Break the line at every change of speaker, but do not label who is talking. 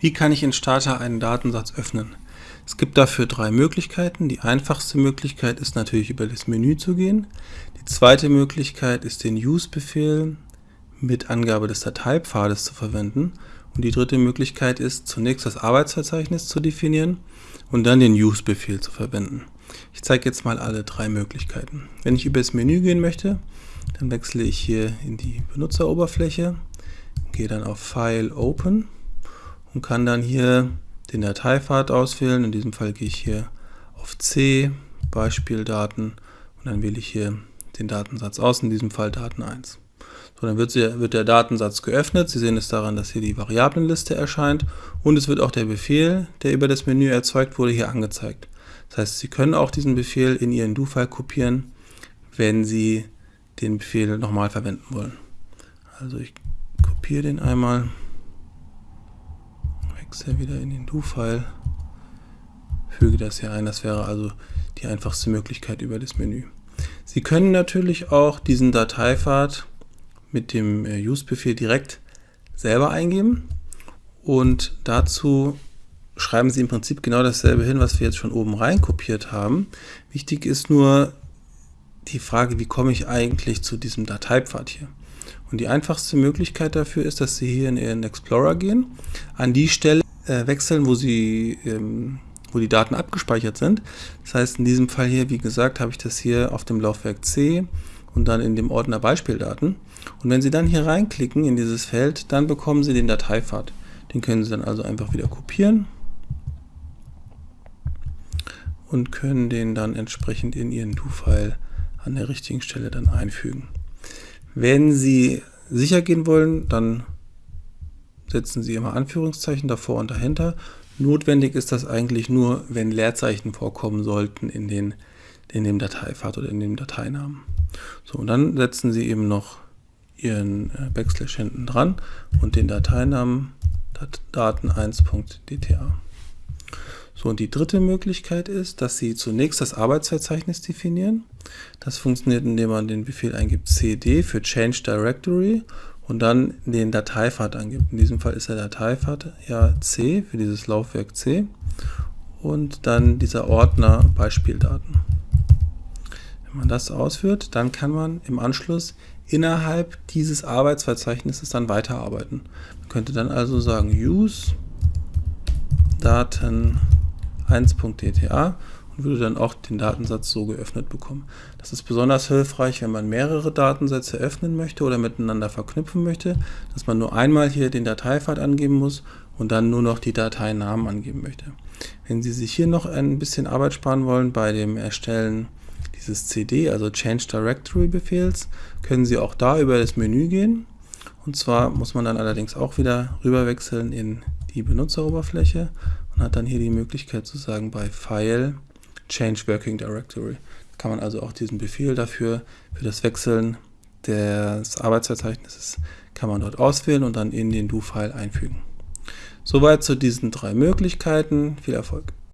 Wie kann ich in Starter einen Datensatz öffnen? Es gibt dafür drei Möglichkeiten. Die einfachste Möglichkeit ist natürlich über das Menü zu gehen. Die zweite Möglichkeit ist den Use-Befehl mit Angabe des Dateipfades zu verwenden. Und die dritte Möglichkeit ist zunächst das Arbeitsverzeichnis zu definieren und dann den Use-Befehl zu verwenden. Ich zeige jetzt mal alle drei Möglichkeiten. Wenn ich über das Menü gehen möchte, dann wechsle ich hier in die Benutzeroberfläche, gehe dann auf File Open und kann dann hier den Dateipfad auswählen. In diesem Fall gehe ich hier auf C, Beispieldaten und dann wähle ich hier den Datensatz aus, in diesem Fall Daten 1. So, dann wird, sie, wird der Datensatz geöffnet. Sie sehen es daran, dass hier die Variablenliste erscheint und es wird auch der Befehl, der über das Menü erzeugt wurde, hier angezeigt. Das heißt, Sie können auch diesen Befehl in Ihren Do-File kopieren, wenn Sie den Befehl nochmal verwenden wollen. Also ich kopiere den einmal wechsle wieder in den Do-File, füge das hier ein. Das wäre also die einfachste Möglichkeit über das Menü. Sie können natürlich auch diesen Dateipfad mit dem äh, Use-Befehl direkt selber eingeben und dazu schreiben Sie im Prinzip genau dasselbe hin, was wir jetzt schon oben rein kopiert haben. Wichtig ist nur die Frage, wie komme ich eigentlich zu diesem Dateipfad hier? Und die einfachste Möglichkeit dafür ist, dass Sie hier in Ihren Explorer gehen, an die Stelle äh, wechseln, wo, Sie, ähm, wo die Daten abgespeichert sind. Das heißt, in diesem Fall hier, wie gesagt, habe ich das hier auf dem Laufwerk C und dann in dem Ordner Beispieldaten. Und wenn Sie dann hier reinklicken in dieses Feld, dann bekommen Sie den Dateipfad. Den können Sie dann also einfach wieder kopieren und können den dann entsprechend in Ihren Do-File an der richtigen Stelle dann einfügen. Wenn Sie sicher gehen wollen, dann setzen Sie immer Anführungszeichen davor und dahinter. Notwendig ist das eigentlich nur, wenn Leerzeichen vorkommen sollten in, den, in dem Dateipfad oder in dem Dateinamen. So, und dann setzen Sie eben noch Ihren äh, Backslash hinten dran und den Dateinamen daten1.dta. So, und die dritte Möglichkeit ist, dass Sie zunächst das Arbeitsverzeichnis definieren. Das funktioniert, indem man den Befehl eingibt cd für Change Directory und dann den Dateipfad angibt. In diesem Fall ist der Dateipfad ja C für dieses Laufwerk C und dann dieser Ordner Beispieldaten. Wenn man das ausführt, dann kann man im Anschluss innerhalb dieses Arbeitsverzeichnisses dann weiterarbeiten. Man könnte dann also sagen use Daten 1.dta und würde dann auch den Datensatz so geöffnet bekommen. Das ist besonders hilfreich, wenn man mehrere Datensätze öffnen möchte oder miteinander verknüpfen möchte, dass man nur einmal hier den Dateipfad angeben muss und dann nur noch die Dateinamen angeben möchte. Wenn Sie sich hier noch ein bisschen Arbeit sparen wollen bei dem Erstellen dieses CD, also Change Directory Befehls, können Sie auch da über das Menü gehen. Und zwar muss man dann allerdings auch wieder rüberwechseln in die Benutzeroberfläche und hat dann hier die Möglichkeit zu sagen bei File Change Working Directory. Kann man also auch diesen Befehl dafür, für das Wechseln des Arbeitsverzeichnisses, kann man dort auswählen und dann in den Do-File einfügen. Soweit zu diesen drei Möglichkeiten. Viel Erfolg!